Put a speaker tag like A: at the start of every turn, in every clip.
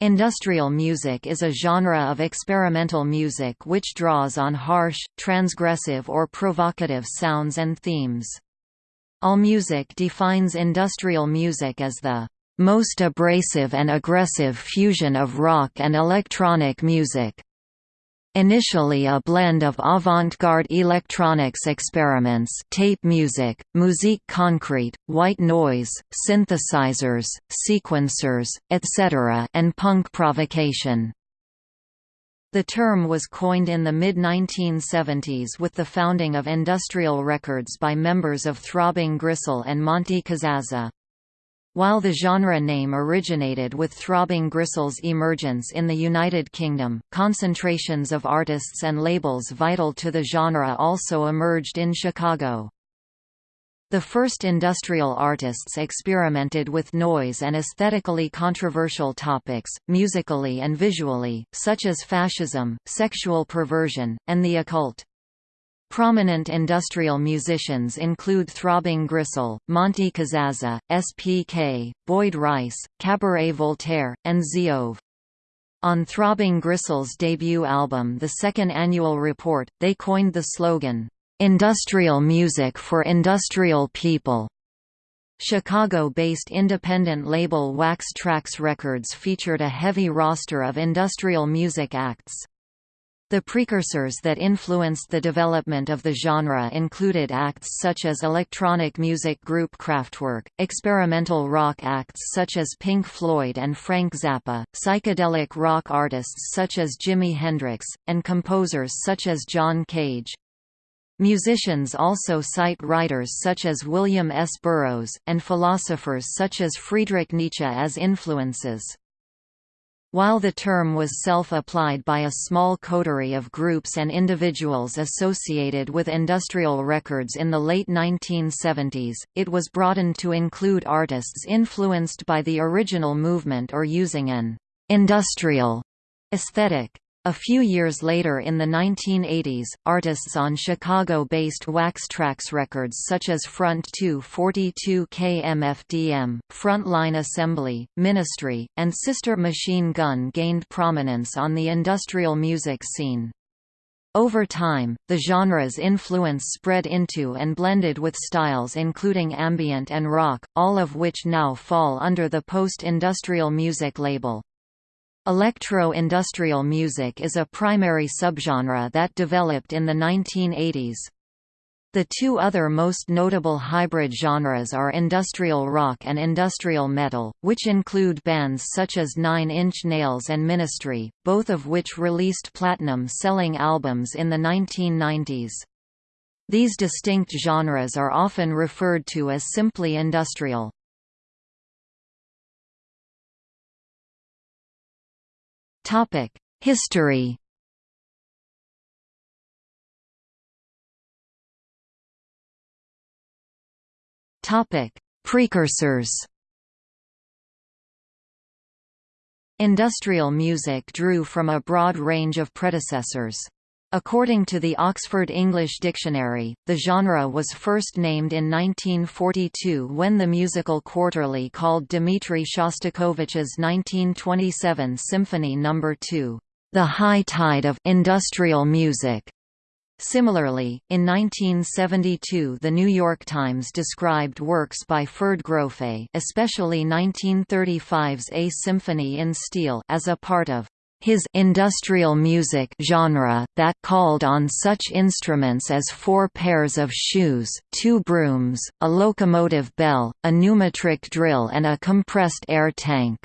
A: Industrial music is a genre of experimental music which draws on harsh, transgressive or provocative sounds and themes. AllMusic defines industrial music as the most abrasive and aggressive fusion of rock and electronic music. Initially a blend of avant-garde electronics experiments tape music, musique concrète, white noise, synthesizers, sequencers, etc. and punk provocation. The term was coined in the mid-1970s with the founding of Industrial Records by members of Throbbing Gristle and Monte Cazazza. While the genre name originated with Throbbing Gristle's emergence in the United Kingdom, concentrations of artists and labels vital to the genre also emerged in Chicago. The first industrial artists experimented with noise and aesthetically controversial topics, musically and visually, such as fascism, sexual perversion, and the occult. Prominent industrial musicians include Throbbing Gristle, Monte Cazazza, S.P.K., Boyd Rice, Cabaret Voltaire, and Z'EV. On Throbbing Gristle's debut album The Second Annual Report, they coined the slogan, "'Industrial Music for Industrial People". Chicago-based independent label Wax Trax Records featured a heavy roster of industrial music acts. The precursors that influenced the development of the genre included acts such as electronic music group Kraftwerk, experimental rock acts such as Pink Floyd and Frank Zappa, psychedelic rock artists such as Jimi Hendrix, and composers such as John Cage. Musicians also cite writers such as William S. Burroughs, and philosophers such as Friedrich Nietzsche as influences. While the term was self-applied by a small coterie of groups and individuals associated with industrial records in the late 1970s, it was broadened to include artists influenced by the original movement or using an «industrial» aesthetic. A few years later in the 1980s, artists on Chicago-based Wax Trax records such as Front 242 KMFDM, Frontline Assembly, Ministry, and Sister Machine Gun gained prominence on the industrial music scene. Over time, the genre's influence spread into and blended with styles including ambient and rock, all of which now fall under the post-industrial music label. Electro-industrial music is a primary subgenre that developed in the 1980s. The two other most notable hybrid genres are industrial rock and industrial metal, which include bands such as Nine Inch Nails and Ministry, both of which released platinum-selling albums in the 1990s. These distinct genres are often referred to as simply industrial. History. Precursors. Industrial music drew from a broad range of predecessors. According to the Oxford English Dictionary, the genre was first named in 1942 when the musical quarterly called Dmitri Shostakovich's 1927 Symphony No. 2, "'The High Tide of Industrial Music' Similarly, in 1972 The New York Times described works by Ferd Grofe especially 1935's A Symphony in Steel as a part of his industrial music genre that called on such instruments as four pairs of shoes, two brooms, a locomotive bell, a pneumatic drill and a compressed air tank.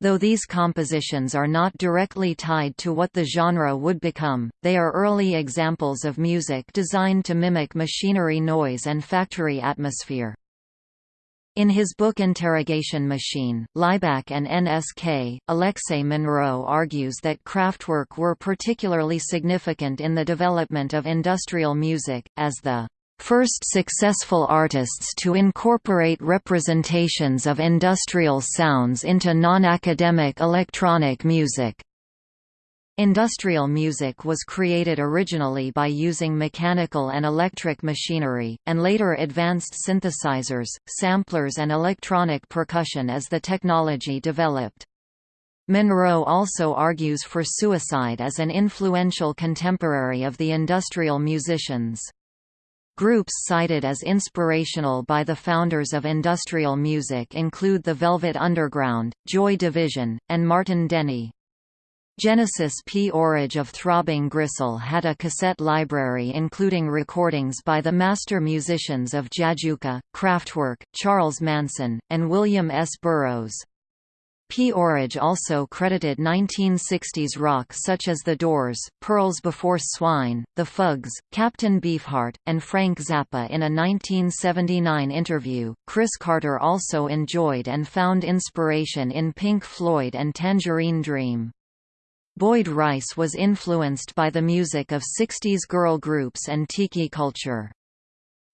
A: Though these compositions are not directly tied to what the genre would become, they are early examples of music designed to mimic machinery noise and factory atmosphere. In his book Interrogation Machine, Laibach and NSK, Alexei Monroe argues that Kraftwerk were particularly significant in the development of industrial music, as the first successful artists to incorporate representations of industrial sounds into non-academic electronic music. Industrial music was created originally by using mechanical and electric machinery, and later advanced synthesizers, samplers and electronic percussion as the technology developed. Monroe also argues for suicide as an influential contemporary of the industrial musicians. Groups cited as inspirational by the founders of industrial music include the Velvet Underground, Joy Division, and Martin Denny. Genesis P. Orridge of Throbbing Gristle had a cassette library including recordings by the master musicians of Jajouka, Kraftwerk, Charles Manson, and William S. Burroughs. P. Orridge also credited 1960s rock such as The Doors, Pearls Before Swine, The Fugs, Captain Beefheart, and Frank Zappa in a 1979 interview. Chris Carter also enjoyed and found inspiration in Pink Floyd and Tangerine Dream. Boyd Rice was influenced by the music of 60s girl groups and tiki culture.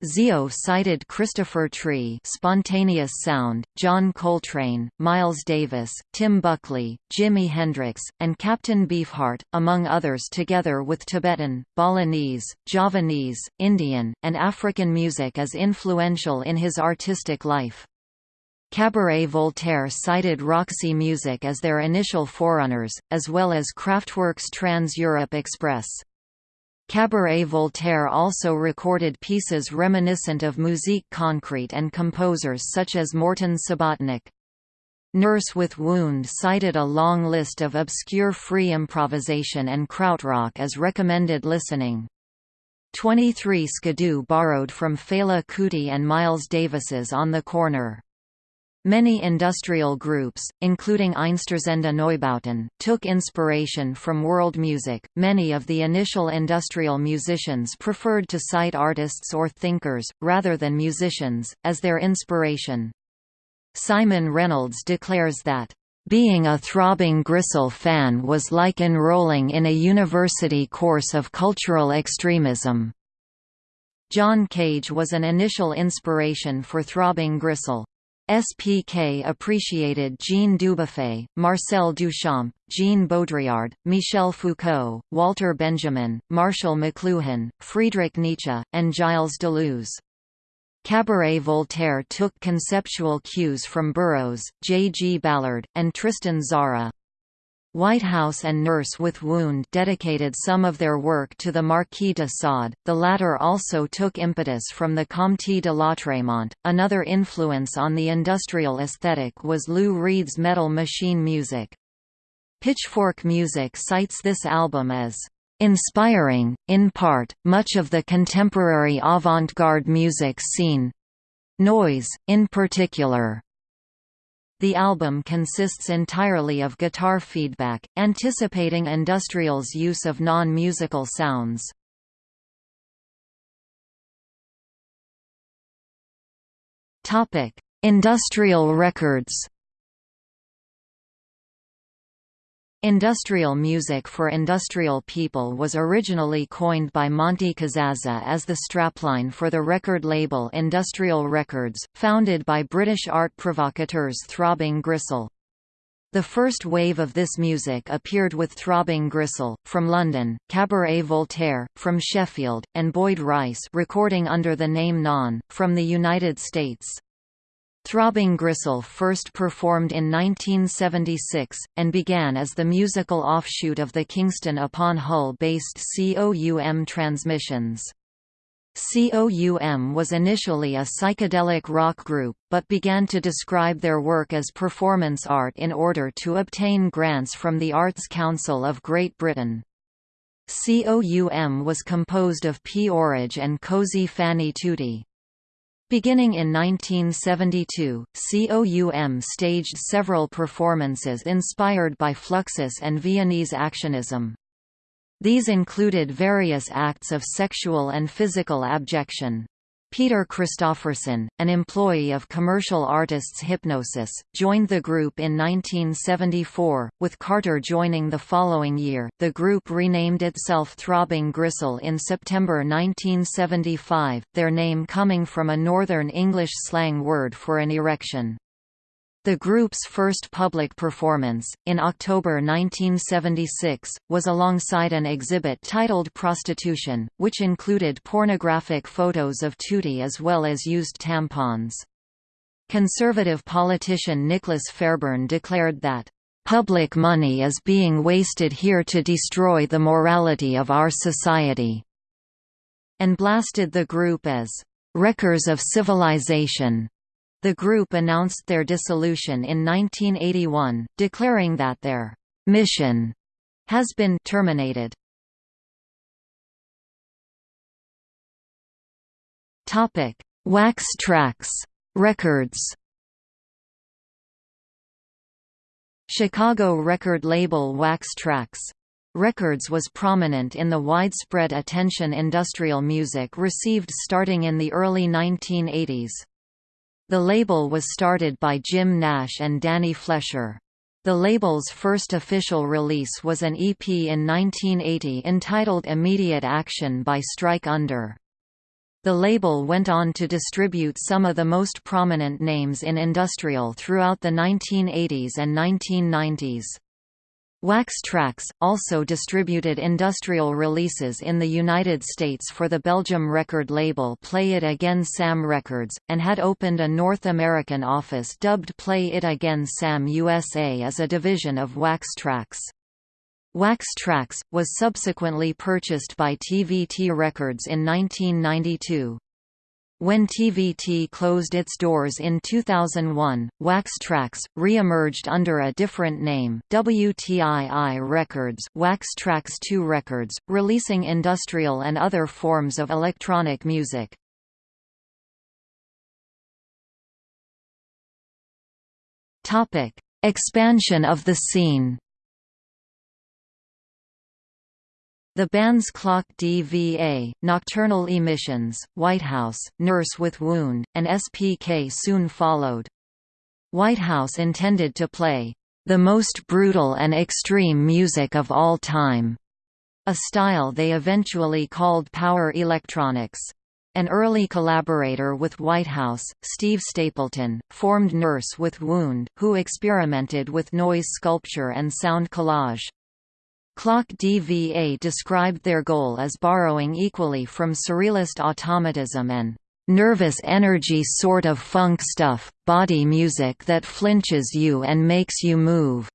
A: Zio cited Christopher Tree Spontaneous Sound, John Coltrane, Miles Davis, Tim Buckley, Jimi Hendrix, and Captain Beefheart, among others together with Tibetan, Balinese, Javanese, Indian, and African music as influential in his artistic life. Cabaret Voltaire cited Roxy Music as their initial forerunners, as well as Kraftwerk's Trans-Europe Express. Cabaret Voltaire also recorded pieces reminiscent of Musique Concrete and composers such as Morton Subotnick. Nurse with Wound cited a long list of obscure free improvisation and krautrock as recommended listening. 23 Skidoo borrowed from Fela Kuti and Miles Davis's On the Corner. Many industrial groups, including Einstürzende Neubauten, took inspiration from world music. Many of the initial industrial musicians preferred to cite artists or thinkers, rather than musicians, as their inspiration. Simon Reynolds declares that, being a throbbing Gristle fan was like enrolling in a university course of cultural extremism. John Cage was an initial inspiration for Throbbing Gristle. SPK appreciated Jean Dubuffet, Marcel Duchamp, Jean Baudrillard, Michel Foucault, Walter Benjamin, Marshall McLuhan, Friedrich Nietzsche, and Gilles Deleuze. Cabaret Voltaire took conceptual cues from Burroughs, J. G. Ballard, and Tristan Tzara. White House and Nurse with Wound dedicated some of their work to the Marquis de Sade, the latter also took impetus from the Comte de Lautréamont. Another influence on the industrial aesthetic was Lou Reed's metal machine music. Pitchfork Music cites this album as inspiring, in part, much of the contemporary avant-garde music scene noise, in particular. The album consists entirely of guitar feedback, anticipating industrial's use of non-musical sounds. Industrial records Industrial music for industrial people was originally coined by Monte Cazazza as the strapline for the record label Industrial Records, founded by British art provocateurs Throbbing Gristle. The first wave of this music appeared with Throbbing Gristle, from London, Cabaret Voltaire, from Sheffield, and Boyd Rice recording under the name Non, from the United States. Throbbing Gristle first performed in 1976, and began as the musical offshoot of the Kingston upon Hull-based COUM Transmissions. COUM was initially a psychedelic rock group, but began to describe their work as performance art in order to obtain grants from the Arts Council of Great Britain. COUM was composed of P. Orridge and Cosey Fanni Tutti. Beginning in 1972, COUM staged several performances inspired by Fluxus and Viennese actionism. These included various acts of sexual and physical abjection. Peter Christopherson, an employee of commercial artists Hipgnosis, joined the group in 1974, with Carter joining the following year. The group renamed itself Throbbing Gristle in September 1975, their name coming from a Northern English slang word for an erection. The group's first public performance, in October 1976, was alongside an exhibit titled Prostitution, which included pornographic photos of Tutti as well as used tampons. Conservative politician Nicholas Fairbairn declared that "...public money is being wasted here to destroy the morality of our society," and blasted the group as, "...wreckers of civilization." The group announced their dissolution in 1981, declaring that their mission has been terminated. Topic: Wax Trax Records. Chicago record label Wax Trax Records was prominent in the widespread attention industrial music received starting in the early 1980s. The label was started by Jim Nash and Danny Fleischer. The label's first official release was an EP in 1980 entitled Immediate Action by Strike Under. The label went on to distribute some of the most prominent names in industrial throughout the 1980s and 1990s. Wax Trax, also distributed industrial releases in the United States for the Belgium record label Play It Again Sam Records, and had opened a North American office dubbed Play It Again Sam USA as a division of Wax Trax. Wax Trax, was subsequently purchased by TVT Records in 1992. When TVT closed its doors in 2001, Wax Trax, re-emerged under a different name, WTII Records Wax Trax 2 Records, releasing industrial and other forms of electronic music. Topic: Expansion of the scene The band's Clock DVA, Nocturnal Emissions, Whitehouse, Nurse with Wound, and SPK soon followed. Whitehouse intended to play, "...the most brutal and extreme music of all time", a style they eventually called power electronics. An early collaborator with Whitehouse, Steve Stapleton, formed Nurse with Wound, who experimented with noise sculpture and sound collage. Clock DVA described their goal as borrowing equally from surrealist automatism and nervous energy sort of funk stuff, body music that flinches you and makes you move.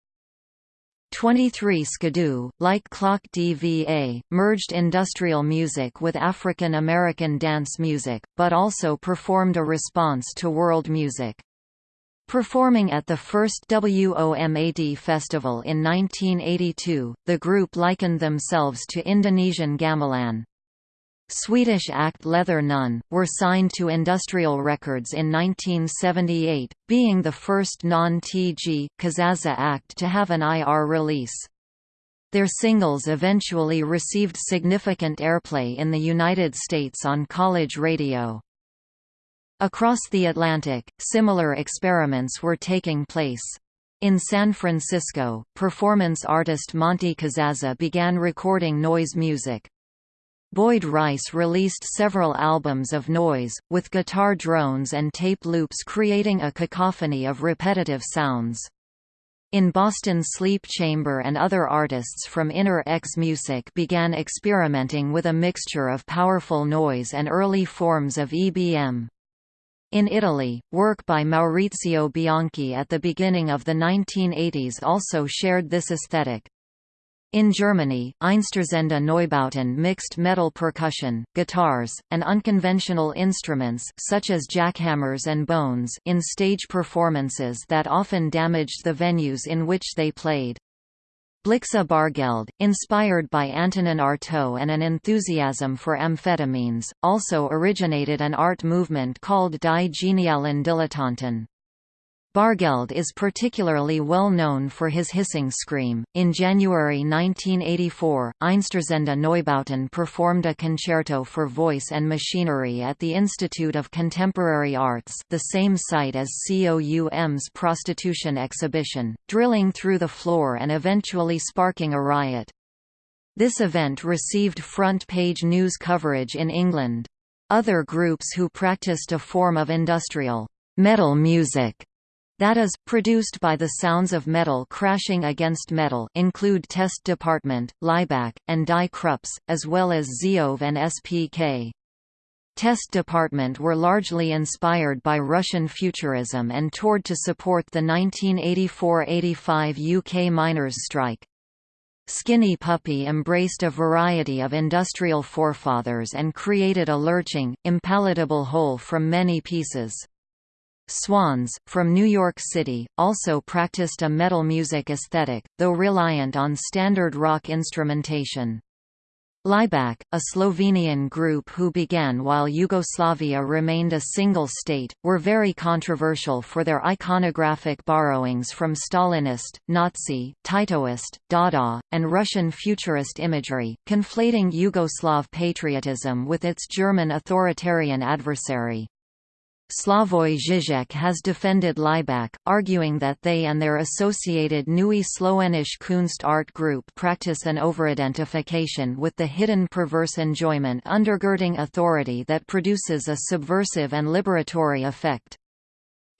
A: 23 Skidoo, like Clock DVA, merged industrial music with African American dance music, but also performed a response to world music. Performing at the first WOMAD festival in 1982, the group likened themselves to Indonesian gamelan. Swedish act Leather Nun, were signed to Industrial Records in 1978, being the first non-TG, Cazazza act to have an IR release. Their singles eventually received significant airplay in the United States on college radio. Across the Atlantic, similar experiments were taking place. In San Francisco, performance artist Monte Cazazza began recording noise music. Boyd Rice released several albums of noise, with guitar drones and tape loops creating a cacophony of repetitive sounds. In Boston Sleep Chamber and other artists from Inner X Music began experimenting with a mixture of powerful noise and early forms of EBM. In Italy, work by Maurizio Bianchi at the beginning of the 1980s also shared this aesthetic. In Germany, Einstürzende Neubauten mixed metal percussion, guitars, and unconventional instruments such as jackhammers and bones in stage performances that often damaged the venues in which they played. Blixa Bargeld, inspired by Antonin Artaud and an enthusiasm for amphetamines, also originated an art movement called Die Genialen Dilettanten. Bargeld is particularly well known for his hissing scream. In January 1984, Einstürzende Neubauten performed a concerto for voice and machinery at the Institute of Contemporary Arts, the same site as COUM's prostitution exhibition, drilling through the floor and eventually sparking a riot. This event received front-page news coverage in England. Other groups who practiced a form of industrial metal music that is, produced by the sounds of metal crashing against metal include Test Department, Laibach, and Die Krupps, as well as Z'EV and SPK. Test Department were largely inspired by Russian futurism and toured to support the 1984–85 UK miners' strike. Skinny Puppy embraced a variety of industrial forefathers and created a lurching, impalatable whole from many pieces. Swans, from New York City, also practiced a metal music aesthetic, though reliant on standard rock instrumentation. Laibach, a Slovenian group who began while Yugoslavia remained a single state, were very controversial for their iconographic borrowings from Stalinist, Nazi, Titoist, Dada, and Russian futurist imagery, conflating Yugoslav patriotism with its German authoritarian adversary. Slavoj Žižek has defended Laibach, arguing that they and their associated Neue Slowenisch Kunst art group practice an overidentification with the hidden perverse enjoyment undergirding authority that produces a subversive and liberatory effect.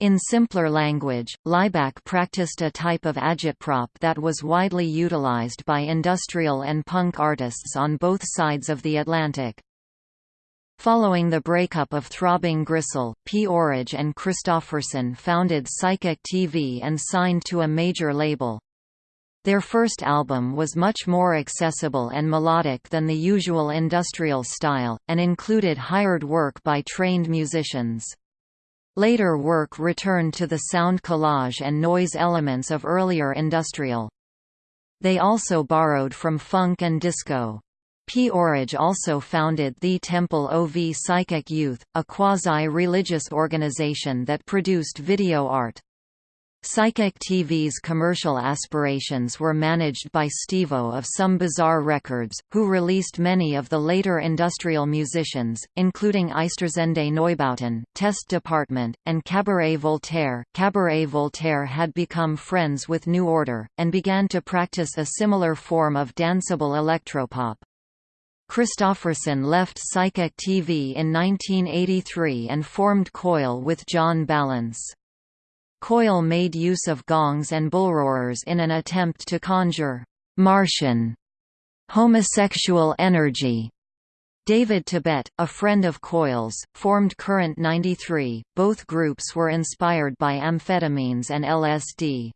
A: In simpler language, Laibach practiced a type of agitprop that was widely utilized by industrial and punk artists on both sides of the Atlantic. Following the breakup of Throbbing Gristle, P. Orridge and Christopherson founded Psychic TV and signed to a major label. Their first album was much more accessible and melodic than the usual industrial style, and included hired work by trained musicians. Later work returned to the sound collage and noise elements of earlier industrial. They also borrowed from funk and disco. P. Orridge also founded the Temple of Psychic Youth, a quasi-religious organization that produced video art. Psychic TV's commercial aspirations were managed by Stevo of Some Bizzare Records, who released many of the later industrial musicians, including Einstürzende Neubauten, Test Department, and Cabaret Voltaire. Cabaret Voltaire had become friends with New Order, and began to practice a similar form of danceable electropop. Christopherson left Psychic TV in 1983 and formed Coil with John Balance. Coil made use of gongs and bullroarers in an attempt to conjure Martian homosexual energy. David Tibet, a friend of Coil's, formed Current 93. Both groups were inspired by amphetamines and LSD.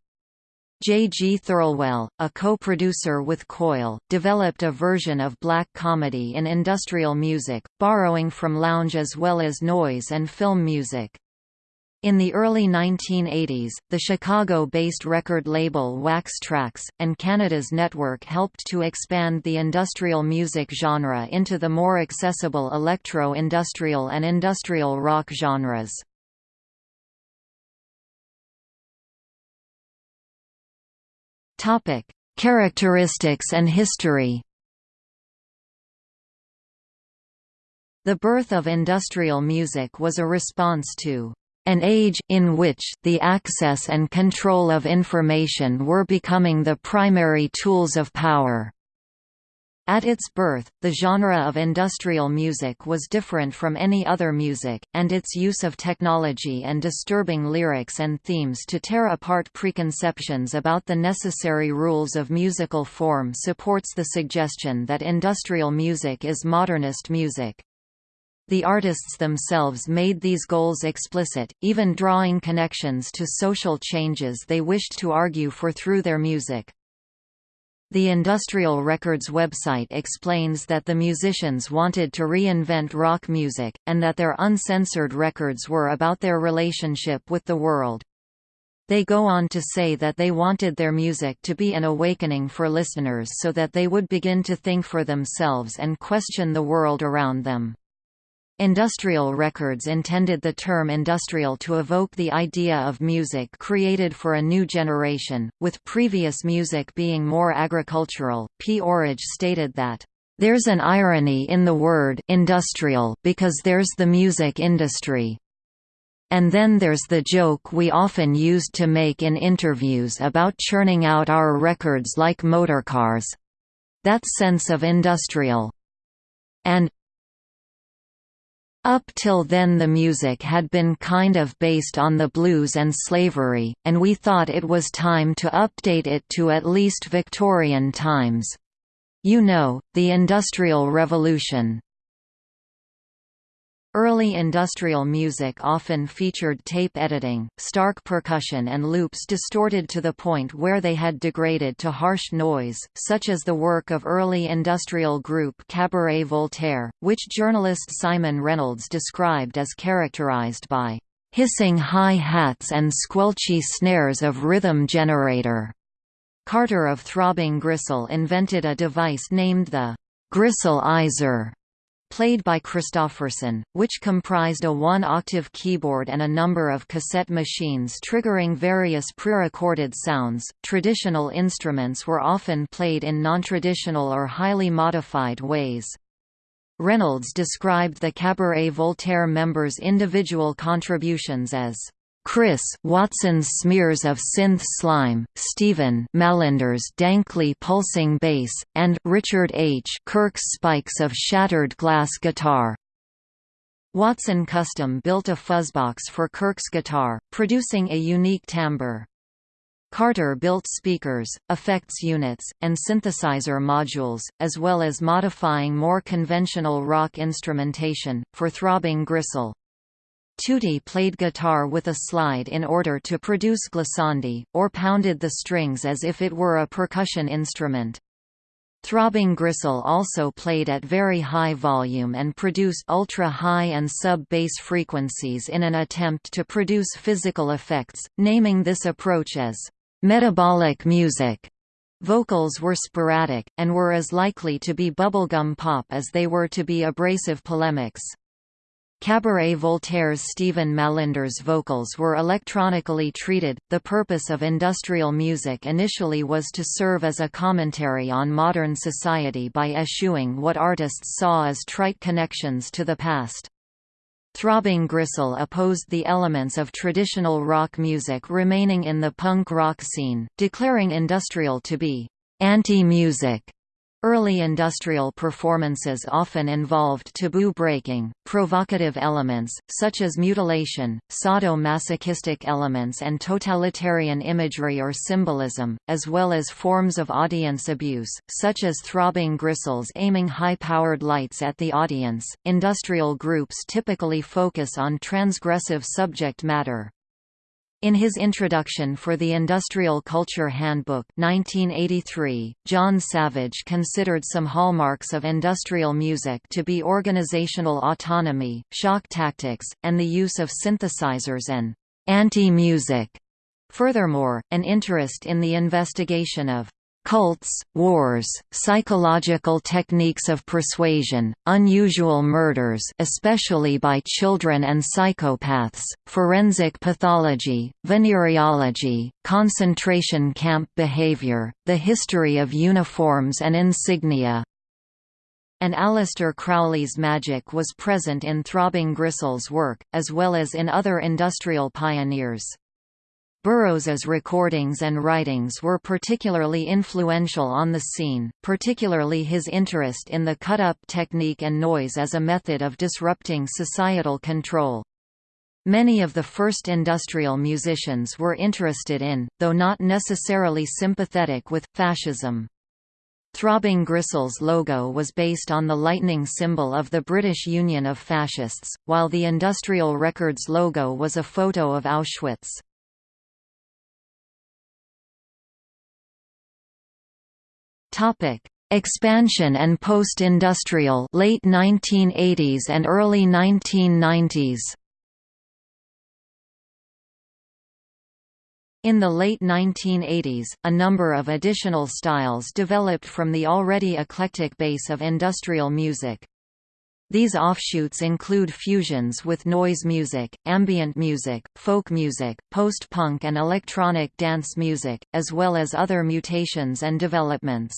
A: J. G. Thirlwell, a co-producer with Coil, developed a version of black comedy in industrial music, borrowing from lounge as well as noise and film music. In the early 1980s, the Chicago-based record label Wax Trax, and Canada's Nettwerk helped to expand the industrial music genre into the more accessible electro-industrial and industrial rock genres. Topic: Characteristics and history. The birth of industrial music was a response to an age in which the access and control of information were becoming the primary tools of power. At its birth, the genre of industrial music was different from any other music, and its use of technology and disturbing lyrics and themes to tear apart preconceptions about the necessary rules of musical form supports the suggestion that industrial music is modernist music. The artists themselves made these goals explicit, even drawing connections to social changes they wished to argue for through their music. The Industrial Records website explains that the musicians wanted to reinvent rock music, and that their uncensored records were about their relationship with the world. They go on to say that they wanted their music to be an awakening for listeners so that they would begin to think for themselves and question the world around them. Industrial records intended the term industrial to evoke the idea of music created for a new generation, with previous music being more agricultural. P. Orridge stated that, There's an irony in the word industrial because there's the music industry. And then there's the joke we often used to make in interviews about churning out our records like motorcars. That sense of industrial. And, up till then the music had been kind of based on the blues and slavery, and we thought it was time to update it to at least Victorian times. You know, the Industrial Revolution. Early industrial music often featured tape editing, stark percussion and loops distorted to the point where they had degraded to harsh noise, such as the work of early industrial group Cabaret Voltaire, which journalist Simon Reynolds described as characterized by hissing hi-hats and squelchy snares of rhythm generator. Carter of Throbbing Gristle invented a device named the Gristleizer played by Christopherson, which comprised a one-octave keyboard and a number of cassette machines triggering various pre-recorded sounds. Traditional instruments were often played in non-traditional or highly modified ways. Reynolds described the Cabaret Voltaire members' individual contributions as Chris Watson's smears of synth slime, Stephen Mallinder's dankly pulsing bass, and Richard H. Kirk's spikes of shattered glass guitar. Watson custom built a fuzzbox for Kirk's guitar, producing a unique timbre. Carter built speakers, effects units, and synthesizer modules, as well as modifying more conventional rock instrumentation, for Throbbing Gristle. Tutti played guitar with a slide in order to produce glissandi, or pounded the strings as if it were a percussion instrument. Throbbing Gristle also played at very high volume and produced ultra-high and sub-bass frequencies in an attempt to produce physical effects, naming this approach as metabolic music. Vocals were sporadic, and were as likely to be bubblegum pop as they were to be abrasive polemics. Cabaret Voltaire's Stephen Mallinder's vocals were electronically treated. The purpose of industrial music initially was to serve as a commentary on modern society by eschewing what artists saw as trite connections to the past. Throbbing Gristle opposed the elements of traditional rock music remaining in the punk rock scene, declaring industrial to be anti-music Early industrial performances often involved taboo-breaking, provocative elements, such as mutilation, sadomasochistic elements and totalitarian imagery or symbolism, as well as forms of audience abuse, such as throbbing gristles aiming high-powered lights at the audience. Industrial groups typically focus on transgressive subject matter, in his introduction for the Industrial Culture Handbook 1983, John Savage considered some hallmarks of industrial music to be organizational autonomy, shock tactics, and the use of synthesizers and anti-music. Furthermore, an interest in the investigation of cults, wars, psychological techniques of persuasion, unusual murders especially by children and psychopaths, forensic pathology, venereology, concentration camp behavior, the history of uniforms and insignia, and Aleister Crowley's magic was present in Throbbing Gristle's work, as well as in other industrial pioneers. Burroughs's recordings and writings were particularly influential on the scene, particularly his interest in the cut-up technique and noise as a method of disrupting societal control. Many of the first industrial musicians were interested in, though not necessarily sympathetic with, fascism. Throbbing Gristle's logo was based on the lightning symbol of the British Union of Fascists, while the Industrial Records logo was a photo of Auschwitz.
B: Topic: Expansion and post-industrial late 1980s and early 1990s.
A: In the late 1980s, a number of additional styles developed from the already eclectic base of industrial music. These offshoots include fusions with noise music, ambient music, folk music, post-punk and electronic dance music, as well as other mutations and developments.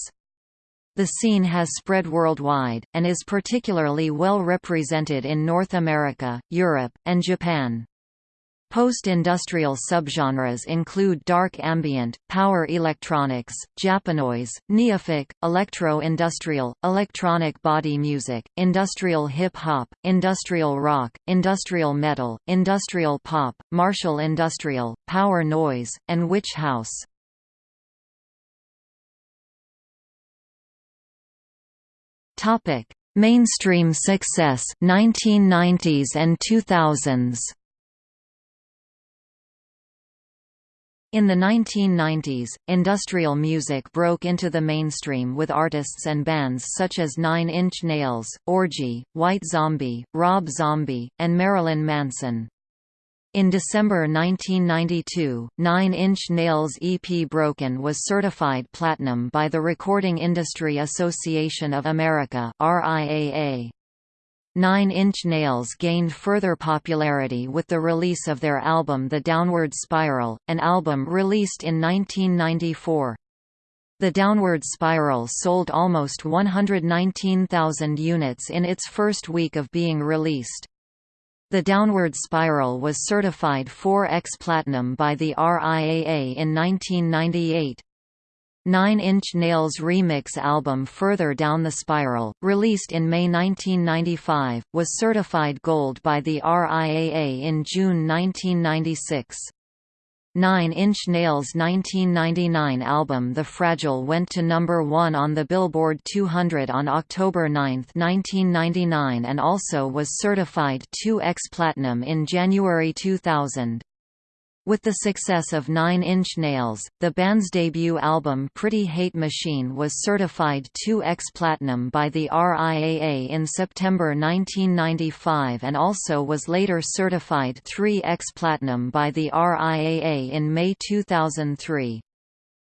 A: The scene has spread worldwide, and is particularly well represented in North America, Europe, and Japan. Post-industrial subgenres include dark ambient, power electronics, Japanoise, neofolk, electro-industrial, electronic body music, industrial hip-hop, industrial rock, industrial metal, industrial pop, martial industrial, power noise, and witch house. Mainstream success 1990s and 2000s. In the 1990s, industrial music broke into the mainstream with artists and bands such as Nine Inch Nails, Orgy, White Zombie, Rob Zombie, and Marilyn Manson. In December 1992, Nine Inch Nails' EP Broken was certified platinum by the Recording Industry Association of America RIAA. Nine Inch Nails gained further popularity with the release of their album The Downward Spiral, an album released in 1994. The Downward Spiral sold almost 119,000 units in its first week of being released. The Downward Spiral was certified 4X Platinum by the RIAA in 1998. Nine Inch Nails' remix album Further Down the Spiral, released in May 1995, was certified gold by the RIAA in June 1996. Nine Inch Nails' 1999 album The Fragile went to number one on the Billboard 200 on October 9, 1999 and also was certified 2X Platinum in January 2000. With the success of Nine Inch Nails, the band's debut album Pretty Hate Machine was certified 2X Platinum by the RIAA in September 1995 and also was later certified 3X Platinum by the RIAA in May 2003.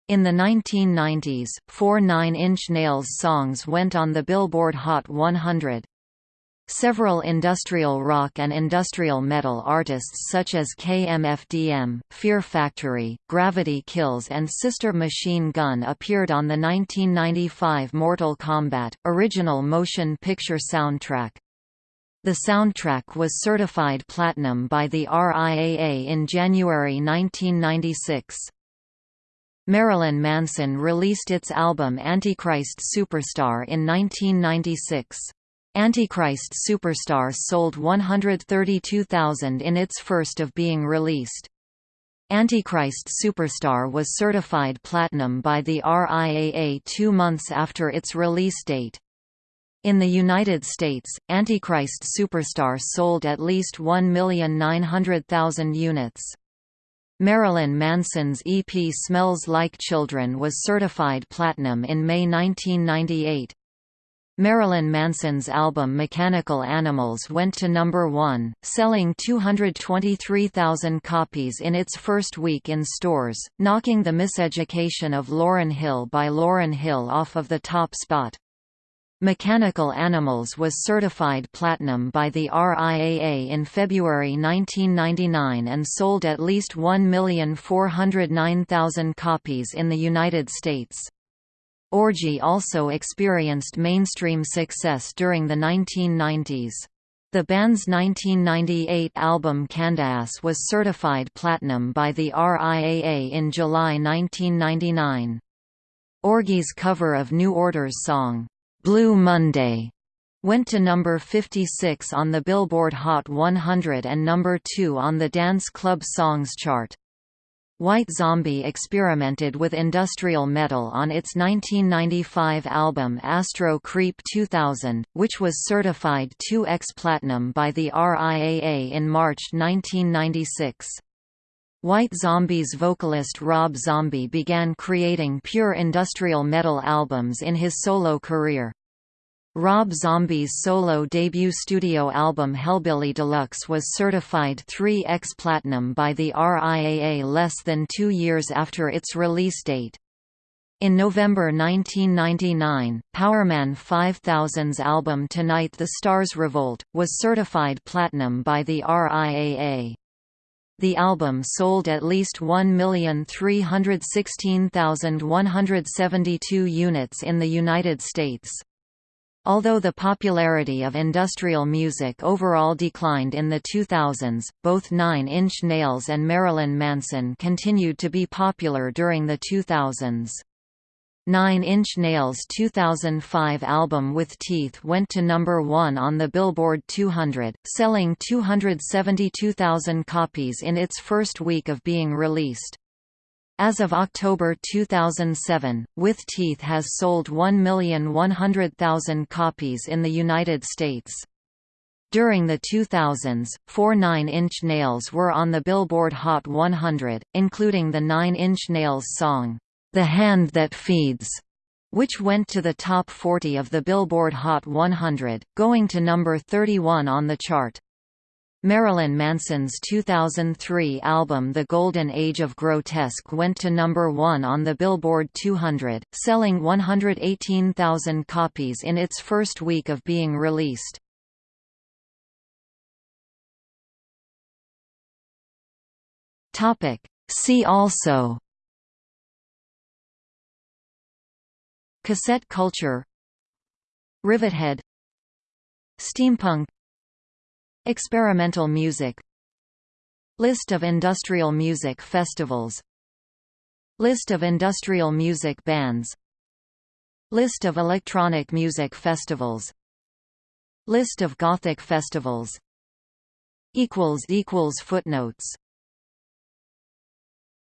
A: In the 1990s, four Nine Inch Nails songs went on the Billboard Hot 100. Several industrial rock and industrial metal artists such as KMFDM, Fear Factory, Gravity Kills and Sister Machine Gun appeared on the 1995 Mortal Kombat, original motion picture soundtrack. The soundtrack was certified platinum by the RIAA in January 1996. Marilyn Manson released its album Antichrist Superstar in 1996. Antichrist Superstar sold 132,000 in its first of being released. Antichrist Superstar was certified platinum by the RIAA two months after its release date. In the United States, Antichrist Superstar sold at least 1,900,000 units. Marilyn Manson's EP Smells Like Children was certified platinum in May 1998. Marilyn Manson's album Mechanical Animals went to number one, selling 223,000 copies in its first week in stores, knocking The Miseducation of Lauryn Hill by Lauryn Hill off of the top spot. Mechanical Animals was certified platinum by the RIAA in February 1999 and sold at least 1,409,000 copies in the United States. Orgy also experienced mainstream success during the 1990s. The band's 1998 album Candyass was certified platinum by the RIAA in July 1999. Orgy's cover of New Order's song, "'Blue Monday' went to number 56 on the Billboard Hot 100 and number 2 on the Dance Club Songs chart. White Zombie experimented with industrial metal on its 1995 album Astro Creep 2000, which was certified 2X Platinum by the RIAA in March 1996. White Zombie's vocalist Rob Zombie began creating pure industrial metal albums in his solo career. Rob Zombie's solo debut studio album Hellbilly Deluxe was certified 3X Platinum by the RIAA less than two years after its release date. In November 1999, Powerman 5000's album Tonight the Stars Revolt, was certified platinum by the RIAA. The album sold at least 1,316,172 units in the United States. Although the popularity of industrial music overall declined in the 2000s, both Nine Inch Nails and Marilyn Manson continued to be popular during the 2000s. Nine Inch Nails' 2005 album With Teeth went to number one on the Billboard 200, selling 272,000 copies in its first week of being released. As of October 2007, With Teeth has sold 1,100,000 copies in the United States. During the 2000s, four Nine Inch Nails were on the Billboard Hot 100, including the Nine Inch Nails song, "'The Hand That Feeds' which went to the top 40 of the Billboard Hot 100, going to number 31 on the chart. Marilyn Manson's 2003 album The Golden Age of Grotesque went to number 1 on the Billboard 200, selling 118,000 copies in its first week of being released.
B: See also
A: Cassette culture Rivethead Steampunk Experimental music List of industrial music festivals List of industrial music bands List of electronic music festivals List of Gothic festivals Footnotes